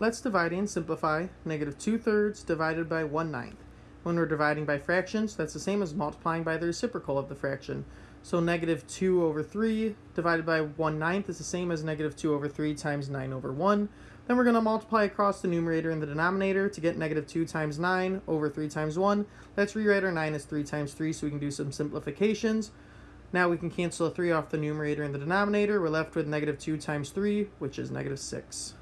Let's divide and simplify negative 2 thirds divided by 1 ninth. When we're dividing by fractions, that's the same as multiplying by the reciprocal of the fraction. So negative 2 over 3 divided by 1 ninth is the same as negative 2 over 3 times 9 over 1. Then we're going to multiply across the numerator and the denominator to get negative 2 times 9 over 3 times 1. Let's rewrite our 9 as 3 times 3 so we can do some simplifications. Now we can cancel a 3 off the numerator and the denominator. We're left with negative 2 times 3, which is negative 6.